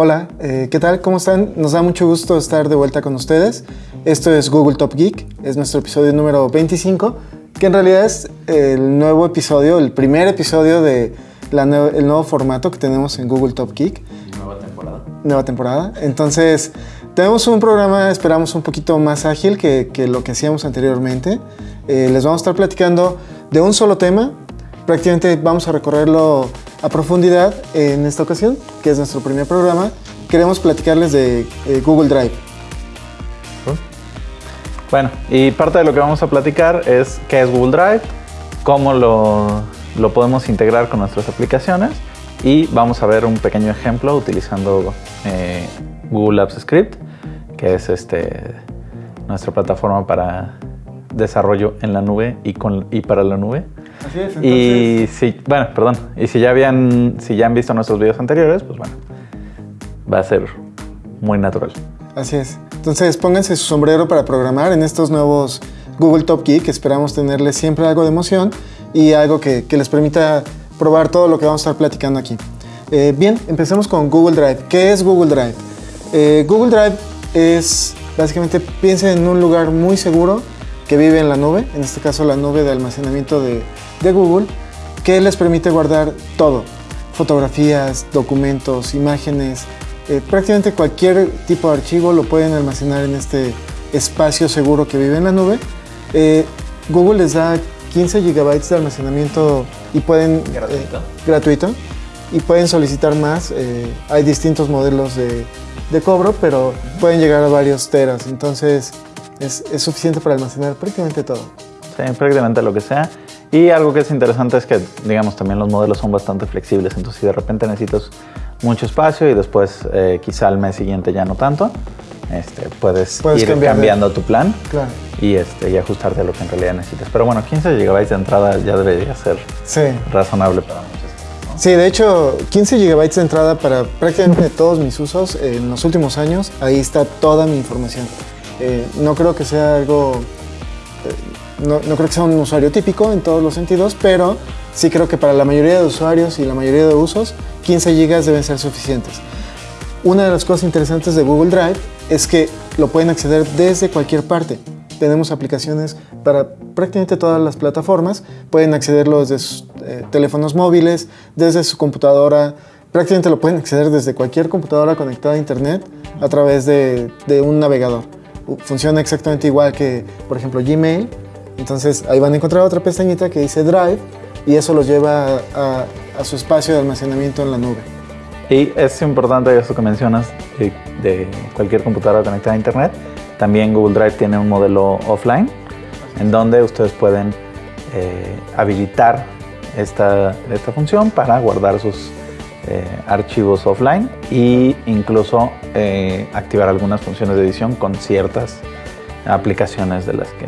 Hola, eh, ¿qué tal? ¿Cómo están? Nos da mucho gusto estar de vuelta con ustedes. Esto es Google Top Geek, es nuestro episodio número 25, que en realidad es el nuevo episodio, el primer episodio de el nuevo formato que tenemos en Google Top Geek. Nueva temporada. Nueva temporada. Entonces, tenemos un programa, esperamos, un poquito más ágil que, que lo que hacíamos anteriormente. Eh, les vamos a estar platicando de un solo tema. Prácticamente vamos a recorrerlo a profundidad en esta ocasión, que es nuestro primer programa. Queremos platicarles de eh, Google Drive. Bueno, y parte de lo que vamos a platicar es qué es Google Drive, cómo lo, lo podemos integrar con nuestras aplicaciones y vamos a ver un pequeño ejemplo utilizando eh, Google Apps Script, que es este, nuestra plataforma para desarrollo en la nube y, con, y para la nube. Así es, Y si, bueno, perdón, y si ya habían, si ya han visto nuestros videos anteriores, pues bueno, va a ser muy natural. Así es. Entonces pónganse su sombrero para programar en estos nuevos Google Top Geek. Esperamos tenerles siempre algo de emoción y algo que, que les permita probar todo lo que vamos a estar platicando aquí. Eh, bien, empecemos con Google Drive. ¿Qué es Google Drive? Eh, Google Drive es básicamente piensen en un lugar muy seguro que vive en la nube, en este caso la nube de almacenamiento de, de Google, que les permite guardar todo, fotografías, documentos, imágenes, eh, prácticamente cualquier tipo de archivo lo pueden almacenar en este espacio seguro que vive en la nube. Eh, Google les da 15 gigabytes de almacenamiento y pueden Gratuito. eh, gratuito y pueden solicitar más. Eh, hay distintos modelos de, de cobro, pero pueden llegar a varios teras. Entonces es, es suficiente para almacenar prácticamente todo. Sí, prácticamente lo que sea. Y algo que es interesante es que, digamos, también los modelos son bastante flexibles. Entonces, si de repente necesitas mucho espacio y después eh, quizá al mes siguiente ya no tanto, este, puedes, Puedes ir cambiando tu plan Claro. y, este, y ajustarte a lo que en realidad necesitas. Pero bueno, 15 GB de entrada ya debería ser Sí. razonable para muchos. ¿no? Sí, de hecho, 15 GB de entrada para prácticamente todos mis usos en los últimos años. Ahí está toda mi información. Eh, no creo que sea algo. No, creo que sea un usuario típico en todos los sentidos, pero sí creo que para la mayoría de usuarios y la mayoría de usos, 15 GB deben ser suficientes. Una de las cosas interesantes de Google Drive es que lo pueden acceder desde cualquier parte. Tenemos aplicaciones para prácticamente todas las plataformas. Pueden accederlo desde sus eh, teléfonos móviles, desde su computadora. Prácticamente lo pueden acceder desde cualquier computadora conectada a Internet a través de, un navegador. Funciona exactamente igual que, por ejemplo, Gmail. Entonces ahí van a encontrar otra pestañita que dice Drive y eso los lleva a, su espacio de almacenamiento en la nube. Y es importante eso que mencionas de, de cualquier computadora conectada a Internet. También Google Drive tiene un modelo offline en donde ustedes pueden eh, habilitar esta, esta función para guardar sus eh, archivos offline e incluso eh, activar algunas funciones de edición con ciertas aplicaciones de las, que,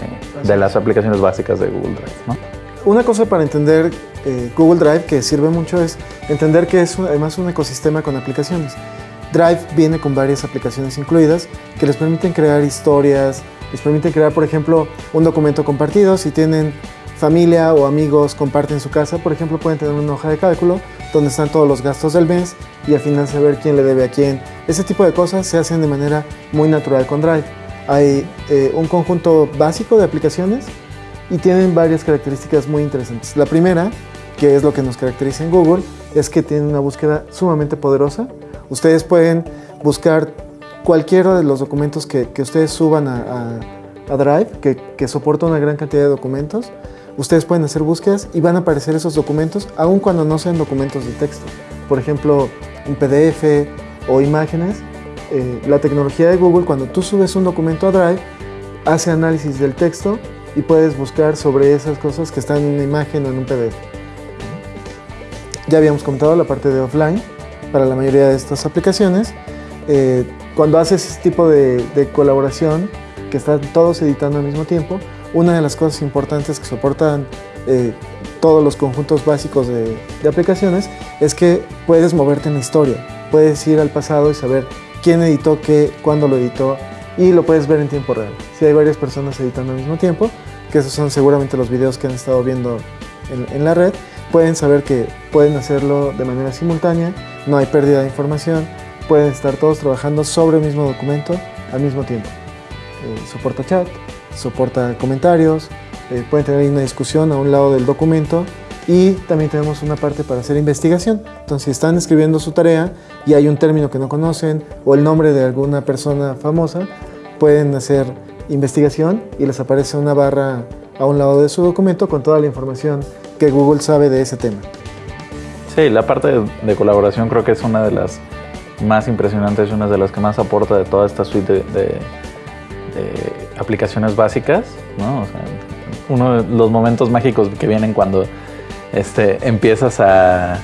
de las aplicaciones básicas de Google Drive. ¿no? Una cosa para entender eh, Google Drive que sirve mucho es entender que es un- además un ecosistema con aplicaciones. Drive viene con varias aplicaciones incluidas que les permiten crear historias, les permiten crear, por ejemplo, un documento compartido. Si tienen familia o amigos, comparten su casa, por ejemplo, pueden tener una hoja de cálculo donde están todos los gastos del mes y al final saber quién le debe a quién. Ese tipo de cosas se hacen de manera muy natural con Drive. Hay eh, un conjunto básico de aplicaciones y tienen varias características muy interesantes. La primera, que es lo que nos caracteriza en Google, es que tienen una búsqueda sumamente poderosa. Ustedes pueden buscar cualquiera de los documentos que, ustedes suban a, Drive, que soporta una gran cantidad de documentos. Ustedes pueden hacer búsquedas y van a aparecer esos documentos, aun cuando no sean documentos de texto. Por ejemplo, un PDF o imágenes. Eh, la tecnología de Google, cuando tú subes un documento a Drive, hace análisis del texto y puedes buscar sobre esas cosas que están en una imagen o en un PDF. Ya habíamos comentado la parte de offline para la mayoría de estas aplicaciones. Eh, cuando haces este tipo de, colaboración, que están todos editando al mismo tiempo, una de las cosas importantes que soportan eh, todos los conjuntos básicos de aplicaciones es que puedes moverte en la historia. Puedes ir al pasado y saber quién editó qué, cuándo lo editó y lo puedes ver en tiempo real. Si hay varias personas editando al mismo tiempo, que esos son seguramente los videos que han estado viendo en, la red, pueden saber que pueden hacerlo de manera simultánea, no hay pérdida de información, pueden estar todos trabajando sobre el mismo documento al mismo tiempo. Eh, soporta chat, soporta comentarios, eh, pueden tener una discusión a un lado del documento y también tenemos una parte para hacer investigación. Entonces, si están escribiendo su tarea y hay un término que no conocen o el nombre de alguna persona famosa, pueden hacer investigación y les aparece una barra a un lado de su documento con toda la información que Google sabe de ese tema. Sí, la parte de, colaboración creo que es una de las más impresionantes y una de las que más aporta de toda esta suite de, aplicaciones básicas. ¿no? uno de los momentos mágicos que vienen cuando este, empiezas a...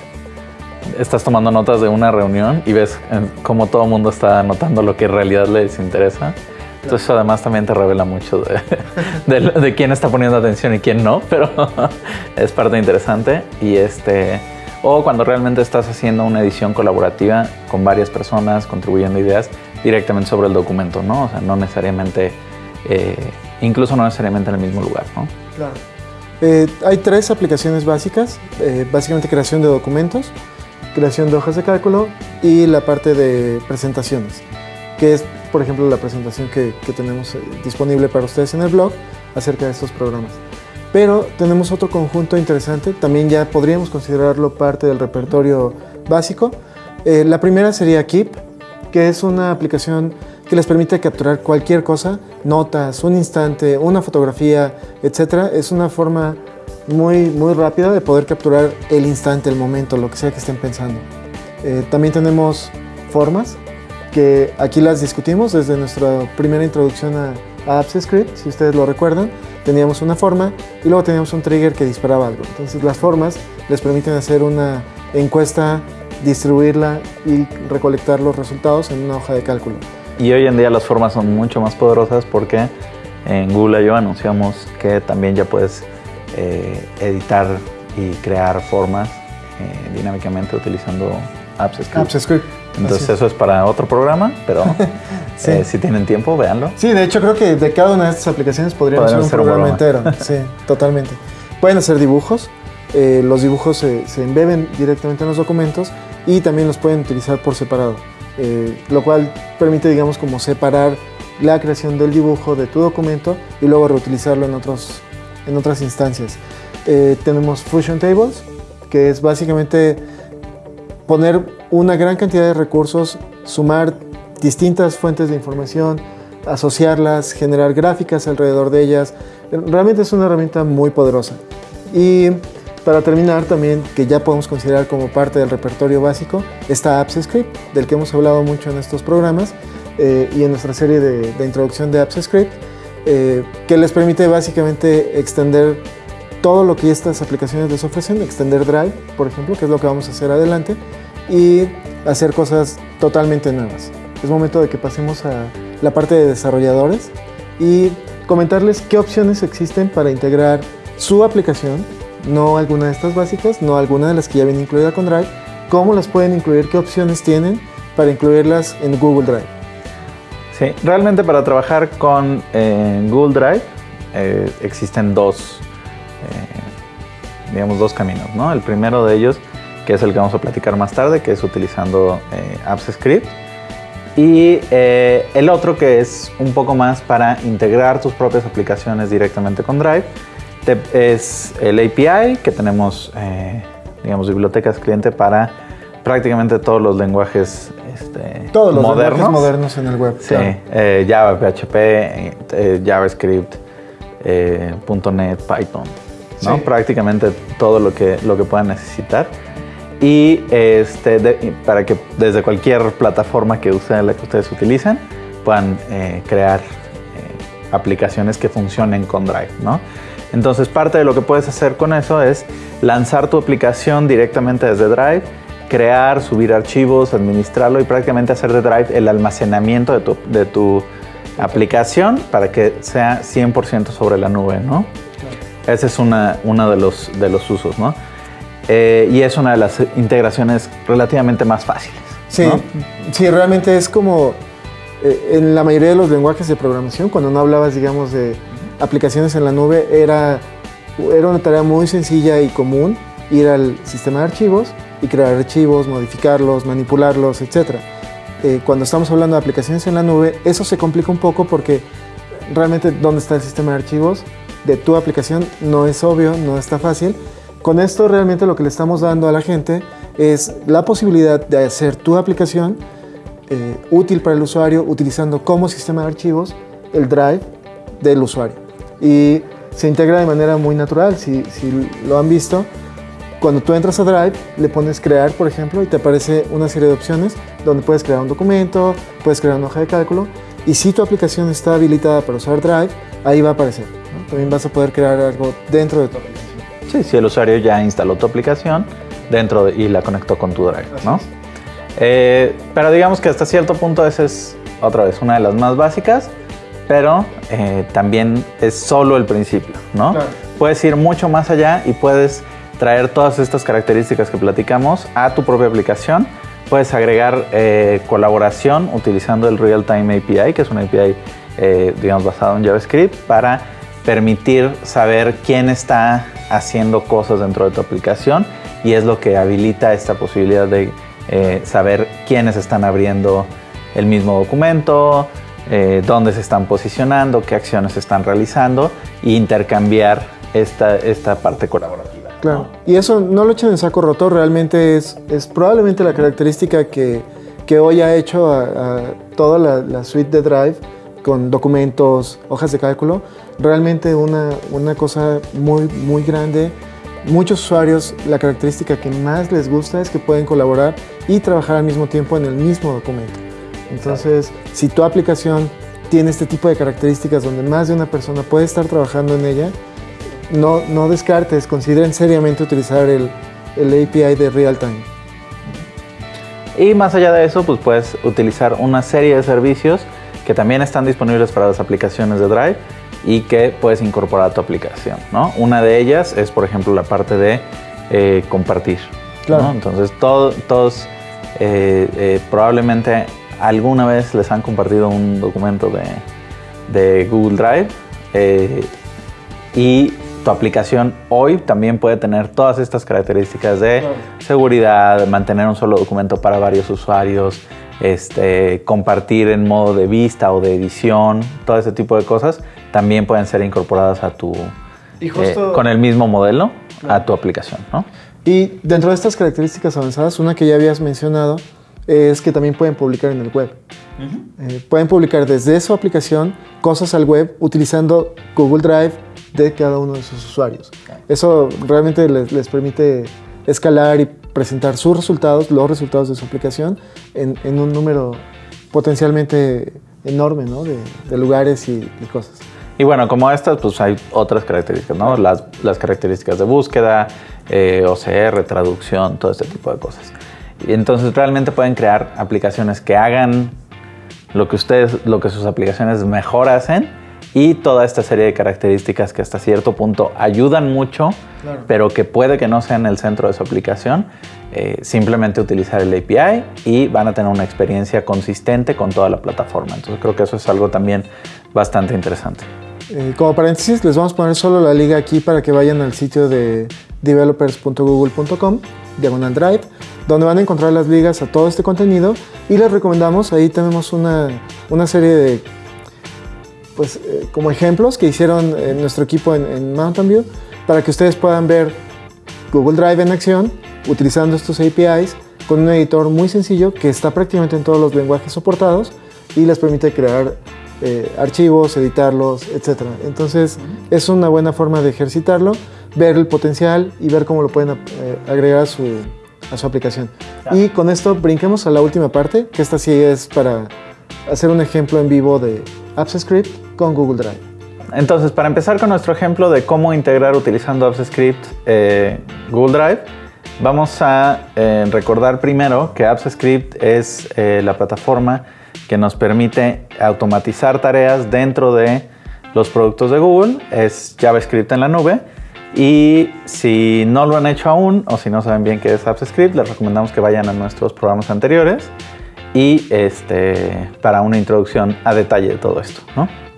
Estás tomando notas de una reunión y ves cómo todo el mundo está anotando lo que en realidad les interesa. Entonces además también te revela mucho de, quién está poniendo atención y quién no, pero es parte interesante. Y este, o cuando realmente estás haciendo una edición colaborativa con varias personas contribuyendo ideas directamente sobre el documento, ¿no? O sea, no necesariamente, eh, incluso no necesariamente en el mismo lugar, ¿no? Claro. Eh, hay tres aplicaciones básicas, eh, básicamente creación de documentos, creación de hojas de cálculo y la parte de presentaciones, que es, por ejemplo, la presentación que, tenemos eh, disponible para ustedes en el blog acerca de estos programas. Pero tenemos otro conjunto interesante, también ya podríamos considerarlo parte del repertorio básico. la primera sería Keep, que es una aplicación que les permite capturar cualquier cosa, notas, un instante, una fotografía, etc. Es una forma muy, muy rápida de poder capturar el instante, el momento, lo que sea que estén pensando. Eh, también tenemos formas, que aquí las discutimos desde nuestra primera introducción a, a Apps Script, si ustedes lo recuerdan. Teníamos una forma y luego teníamos un trigger que disparaba algo. Entonces las formas les permiten hacer una encuesta, distribuirla y recolectar los resultados en una hoja de cálculo. Y hoy en día las formas son mucho más poderosas porque en Google I.O. anunciamos que también ya puedes eh, editar y crear formas eh, dinámicamente utilizando Apps Script. Entonces eso es para otro programa, pero eh, si tienen tiempo, véanlo. Sí, de hecho creo que de cada una de estas aplicaciones podríamos hacer un programa, entero. sí, totalmente. Pueden hacer dibujos, los dibujos se, se embeben directamente en los documentos y también los pueden utilizar por separado. Eh, lo cual permite, digamos, como separar la creación del dibujo de tu documento y luego reutilizarlo en, otros, en otras instancias. Eh, tenemos Fusion Tables, que es básicamente poner una gran cantidad de recursos, sumar distintas fuentes de información, asociarlas, generar gráficas alrededor de ellas. Realmente es una herramienta muy poderosa. Y para terminar también, que ya podemos considerar como parte del repertorio básico, está Apps Script, del que hemos hablado mucho en estos programas eh, y en nuestra serie de, introducción de Apps Script, eh, que les permite básicamente extender todo lo que estas aplicaciones les ofrecen, extender Drive, por ejemplo, que es lo que vamos a hacer adelante, y hacer cosas totalmente nuevas. Es momento de que pasemos a la parte de desarrolladores y comentarles qué opciones existen para integrar su aplicación no alguna de estas básicas, no alguna de las que ya viene incluida con Drive, cómo las pueden incluir, qué opciones tienen para incluirlas en Google Drive. Sí, realmente para trabajar con eh, Google Drive eh, existen dos, eh, digamos, dos caminos, ¿no? El primero de ellos, que es el que vamos a platicar más tarde, que es utilizando Apps Script. Y el otro que es un poco más para integrar tus propias aplicaciones directamente con Drive es el API, que tenemos, eh, digamos, bibliotecas cliente para prácticamente todos los lenguajes este, todos los modernos. modernos en el web. Sí, eh, Java, PHP, eh, JavaScript, .NET, Python, ¿no? Prácticamente todo lo que, lo que puedan necesitar. Y este, para que desde cualquier plataforma que, la ustedes utilicen puedan crear aplicaciones que funcionen con Drive, ¿no? Entonces parte de lo que puedes hacer con eso es lanzar tu aplicación directamente desde Drive, crear, subir archivos, administrarlo y prácticamente hacer de Drive el almacenamiento de tu, aplicación para que sea 100% sobre la nube, ¿no? Ese es uno de los, de los usos, ¿no? Eh, y es una de las integraciones relativamente más fáciles. Sí, sí realmente es como eh, en la mayoría de los lenguajes de programación, cuando no hablabas, digamos, de aplicaciones en la nube era, era una tarea muy sencilla y común ir al sistema de archivos y crear archivos, modificarlos, manipularlos, etc. eh, cuando estamos hablando de aplicaciones en la nube, eso se complica un poco porque realmente dónde está el sistema de archivos de tu aplicación no es obvio, no está fácil. Con esto realmente lo que le estamos dando a la gente es la posibilidad de hacer tu aplicación eh, útil para el usuario utilizando como sistema de archivos el drive del usuario. Y se integra de manera muy natural, si, si lo han visto. Cuando tú entras a Drive, le pones crear, por ejemplo, y te aparece una serie de opciones donde puedes crear un documento, puedes crear una hoja de cálculo, y si tu aplicación está habilitada para usar Drive, ahí va a aparecer. También vas a poder crear algo dentro de tu aplicación. Sí, si el usuario ya instaló tu aplicación dentro y la conectó con tu Drive, ¿no? Eh, pero digamos que hasta cierto punto esa es otra vez una de las más básicas pero eh, también es solo el principio, ¿no? Puedes ir mucho más allá y puedes traer todas estas características que platicamos a tu propia aplicación. Puedes agregar eh, colaboración utilizando el Real-Time API, que es una API, eh, digamos, basado en JavaScript, para permitir saber quién está haciendo cosas dentro de tu aplicación y es lo que habilita esta posibilidad de saber quiénes están abriendo el mismo documento, eh, dónde se están posicionando, qué acciones se están realizando e intercambiar esta, esta parte colaborativa. Claro. Y eso no lo echen en saco roto, realmente es, es probablemente la característica que, que hoy ha hecho a, toda la, la, suite de Drive con documentos, hojas de cálculo, realmente una, una cosa muy, muy grande. Muchos usuarios, la característica que más les gusta es que pueden colaborar y trabajar al mismo tiempo en el mismo documento. Entonces, si tu aplicación tiene este tipo de características donde más de una persona puede estar trabajando en ella, no, no descartes, consideren seriamente utilizar el, el API de Realtime. Y más allá de eso, pues puedes utilizar una serie de servicios que también están disponibles para las aplicaciones de Drive y que puedes incorporar a tu aplicación. ¿no? Una de ellas es, por ejemplo, la parte de eh, compartir. Claro. Entonces, todos eh, eh, probablemente alguna vez les han compartido un documento de, Google Drive eh, y tu aplicación hoy también puede tener todas estas características de seguridad, mantener un solo documento para varios usuarios, este, compartir en modo de vista o de edición, todo ese tipo de cosas también pueden ser incorporadas a tu eh, con el mismo modelo a tu aplicación, Y dentro de estas características avanzadas, una que ya habías mencionado es que también pueden publicar en el web. Eh, pueden publicar desde su aplicación cosas al web utilizando Google Drive de cada uno de sus usuarios. Eso realmente les, permite escalar y presentar sus resultados, los resultados de su aplicación, en, un número potencialmente enorme ¿no? de, lugares y, cosas. Y bueno, como estas, pues hay otras características, ¿no? Las, las características de búsqueda, eh, OCR, traducción, todo este tipo de cosas. Y entonces realmente pueden crear aplicaciones que hagan lo que ustedes, lo que sus aplicaciones mejor hacen y toda esta serie de características que hasta cierto punto ayudan mucho, pero que puede que no sean el centro de su aplicación. Eh, simplemente utilizar el API y van a tener una experiencia consistente con toda la plataforma. Entonces creo que eso es algo también bastante interesante. Eh, como paréntesis, les vamos a poner solo la liga aquí para que vayan al sitio de developers.google.com, diagonal drive donde van a encontrar las ligas a todo este contenido y les recomendamos, ahí tenemos una, una serie de, pues eh, como ejemplos que hicieron en nuestro equipo en, Mountain View para que ustedes puedan ver Google Drive en acción utilizando estos APIs con un editor muy sencillo que está prácticamente en todos los lenguajes soportados y les permite crear eh, archivos, editarlos, etc. Entonces es una buena forma de ejercitarlo, ver el potencial y ver cómo lo pueden eh, agregar a su, a su aplicación. Y con esto brinquemos a la última parte, que esta sí es para hacer un ejemplo en vivo de Apps Script con Google Drive. Entonces, para empezar con nuestro ejemplo de cómo integrar utilizando Apps Script eh, Google Drive, vamos a eh, recordar primero que Apps Script es eh, la plataforma que nos permite automatizar tareas dentro de los productos de Google. Es JavaScript en la nube y si no lo han hecho aún o si no saben bien qué es AppScript, les recomendamos que vayan a nuestros programas anteriores y este, para una introducción a detalle de todo esto.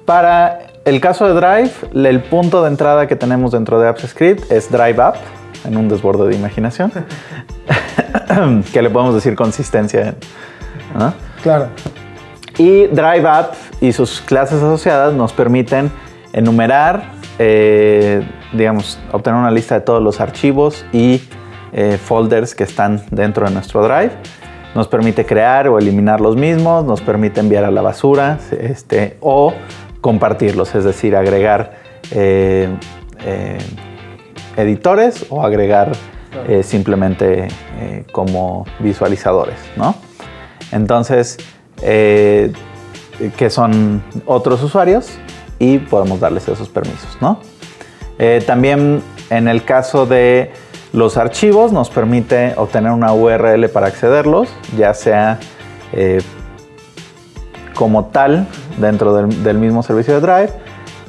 Para el caso de Drive, el punto de entrada que tenemos dentro de AppScript es Drive App, en un desborde de imaginación, que le podemos decir consistencia. Claro. Y Drive App y sus clases asociadas nos permiten enumerar, eh, digamos, obtener una lista de todos los archivos y eh, folders que están dentro de nuestro Drive. Nos permite crear o eliminar los mismos, nos permite enviar a la basura este, o compartirlos, es decir, agregar eh, editores o agregar simplemente como visualizadores, ¿no? Entonces, que son otros usuarios y podemos darles esos permisos, ¿no? Eh, también en el caso de los archivos nos permite obtener una URL para accederlos, ya sea eh, como tal dentro del, mismo servicio de Drive,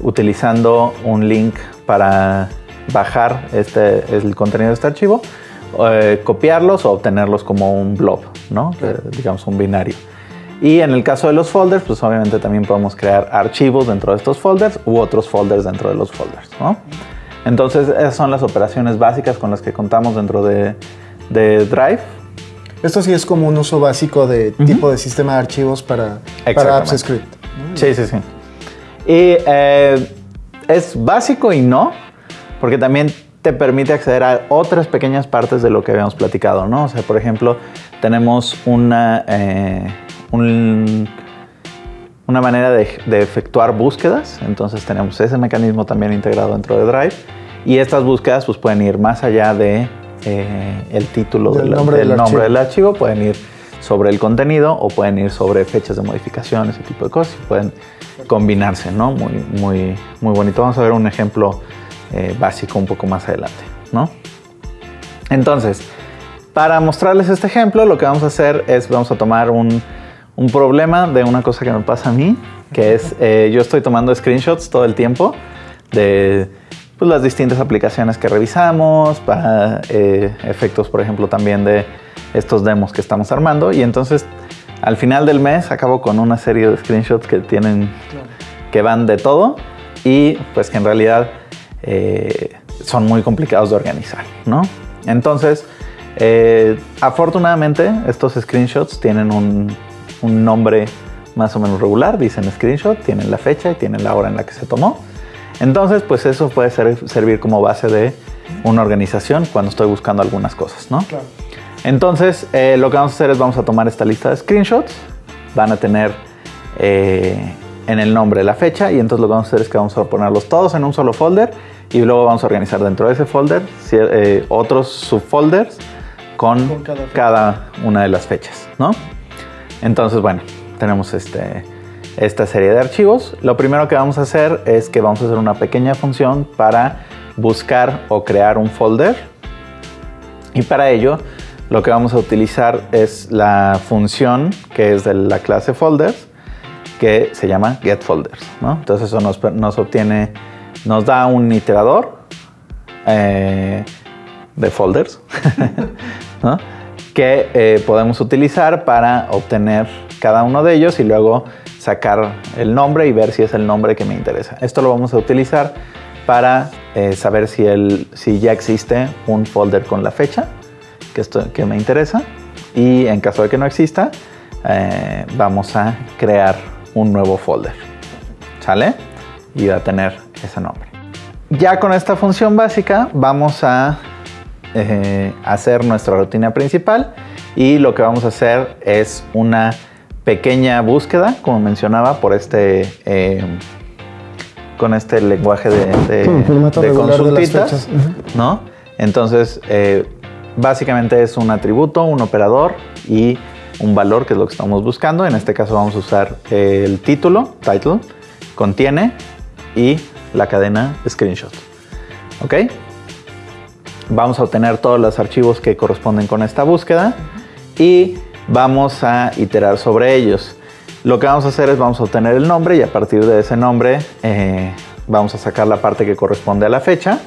utilizando un link para bajar este, el contenido de este archivo, eh, copiarlos o obtenerlos como un blob, ¿no? digamos un binario. Y en el caso de los folders, pues obviamente también podemos crear archivos dentro de estos folders u otros folders dentro de los folders. ¿no? Entonces, esas son las operaciones básicas con las que contamos dentro de, Drive. Esto sí es como un uso básico de tipo de sistema de archivos para, para Apps Script. Sí, sí, sí. Y eh, es básico y no, porque también te permite acceder a otras pequeñas partes de lo que habíamos platicado, ¿no? O sea, por ejemplo, tenemos una... Eh, una manera de, efectuar búsquedas. Entonces tenemos ese mecanismo también integrado dentro de Drive. Y estas búsquedas pues, pueden ir más allá de eh, el título del, nombre, del, nombre del archivo, pueden ir sobre el contenido o pueden ir sobre fechas de modificación, ese tipo de cosas, y pueden combinarse, ¿no? Muy, muy, muy bonito. Vamos a ver un ejemplo eh, básico un poco más adelante, ¿no? Entonces, para mostrarles este ejemplo, lo que vamos a hacer es, vamos a tomar un, un problema de una cosa que me pasa a mí, que es eh, yo estoy tomando screenshots todo el tiempo de pues, las distintas aplicaciones que revisamos, para eh, efectos, por ejemplo, también de estos demos que estamos armando. Y entonces, al final del mes, acabo con una serie de screenshots que tienen, que van de todo y pues que en realidad eh, son muy complicados de organizar, ¿no? Entonces, afortunadamente, estos screenshots tienen un un nombre más o menos regular, dicen screenshot, tienen la fecha y tienen la hora en la que se tomó. Entonces, pues eso puede servir como base de una organización cuando estoy buscando algunas cosas, ¿no? Entonces, eh, lo que vamos a hacer es vamos a tomar esta lista de screenshots, van a tener eh, en el nombre la fecha y entonces lo que vamos a hacer es que vamos a ponerlos todos en un solo folder y luego vamos a organizar dentro de ese folder eh, otros subfolders con, cada, cada, una de las fechas, ¿no? Entonces, bueno, tenemos este, esta serie de archivos. Lo primero que vamos a hacer es que vamos a hacer una pequeña función para buscar o crear un folder. Y para ello, lo que vamos a utilizar es la función que es de la clase folders, que se llama getFolders. ¿no? Entonces eso nos, obtiene, nos da un iterador eh, de folders. ¿no? Que eh, podemos utilizar para obtener cada uno de ellos y luego sacar el nombre y ver si es el nombre que me interesa. Esto lo vamos a utilizar para eh, saber si, el, si ya existe un folder con la fecha que, esto, que me interesa y en caso de que no exista eh, vamos a crear un nuevo folder. ¿Sale? Y va a tener ese nombre. Ya con esta función básica vamos a eh, hacer nuestra rutina principal y lo que vamos a hacer es una pequeña búsqueda, como mencionaba, por este eh, con este lenguaje de, de, consultitas, ¿no? Entonces, eh, básicamente es un atributo, un operador y un valor, que es lo que estamos buscando. En este caso vamos a usar el título, title, contiene y la cadena screenshot. ¿Ok? Vamos a obtener todos los archivos que corresponden con esta búsqueda y vamos a iterar sobre ellos. Lo que vamos a hacer es vamos a obtener el nombre y a partir de ese nombre eh, vamos a sacar la parte que corresponde a la fecha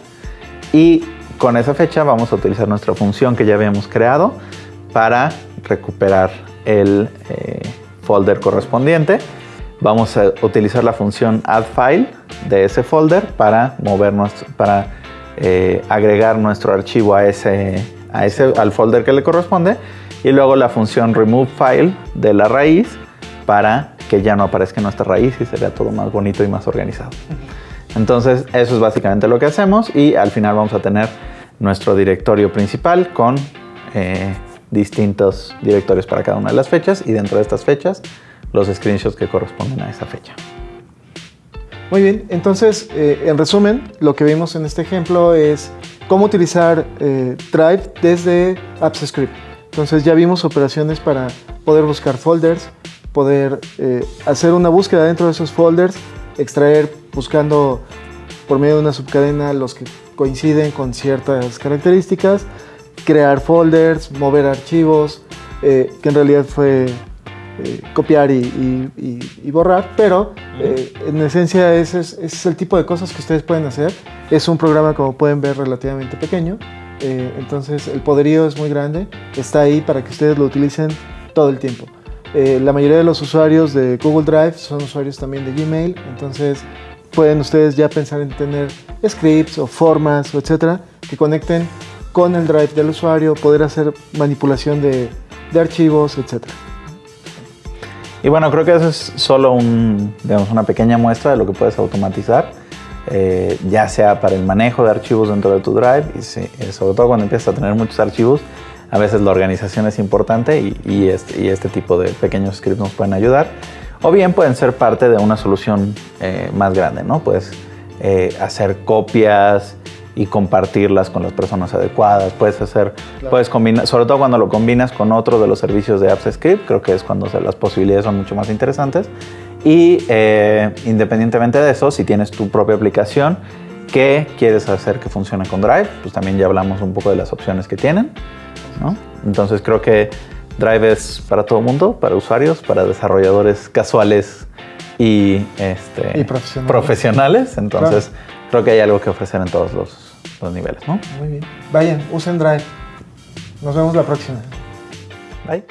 y con esa fecha vamos a utilizar nuestra función que ya habíamos creado para recuperar el eh, folder correspondiente. Vamos a utilizar la función addFile de ese folder para movernos, para eh, agregar nuestro archivo a ese, a ese, al folder que le corresponde y luego la función remove file de la raíz para que ya no aparezca nuestra raíz y se vea todo más bonito y más organizado. Entonces eso es básicamente lo que hacemos y al final vamos a tener nuestro directorio principal con eh, distintos directorios para cada una de las fechas y dentro de estas fechas los screenshots que corresponden a esa fecha. Muy bien, entonces eh, en resumen lo que vimos en este ejemplo es cómo utilizar eh, Drive desde AppsScript. Entonces ya vimos operaciones para poder buscar folders, poder eh, hacer una búsqueda dentro de esos folders, extraer buscando por medio de una subcadena los que coinciden con ciertas características, crear folders, mover archivos, que en realidad fue eh, copiar y, borrar, pero eh, en esencia ese es, el tipo de cosas que ustedes pueden hacer. Es un programa, como pueden ver, relativamente pequeño, eh, entonces el poderío es muy grande, está ahí para que ustedes lo utilicen todo el tiempo. la mayoría de los usuarios de Google Drive son usuarios también de Gmail, entonces pueden ustedes ya pensar en tener scripts o formas o etcétera que conecten con el Drive del usuario, poder hacer manipulación de, de archivos, etcétera. Y bueno, creo que eso es solo una pequeña muestra de lo que puedes automatizar, eh, ya sea para el manejo de archivos dentro de tu Drive, y eh, sobre todo cuando empiezas a tener muchos archivos, a veces la organización es importante y, este, y este, tipo de pequeños scripts nos pueden ayudar. O bien pueden ser parte de una solución eh, más grande, ¿no? Puedes hacer copias, y compartirlas con las personas adecuadas. Puedes hacer, puedes combinar, sobre todo cuando lo combinas con otro de los servicios de AppsScript, creo que es cuando las posibilidades son mucho más interesantes. Y eh, independientemente de eso, si tienes tu propia aplicación que quieres hacer que funcione con Drive, pues también ya hablamos un poco de las opciones que tienen. ¿no? Entonces creo que Drive es para todo mundo, para usuarios, para desarrolladores casuales y, este, profesionales. Entonces creo que hay algo que ofrecer en todos los, niveles, ¿no? Muy bien. Vayan, usen Drive. Nos vemos la próxima. Bye.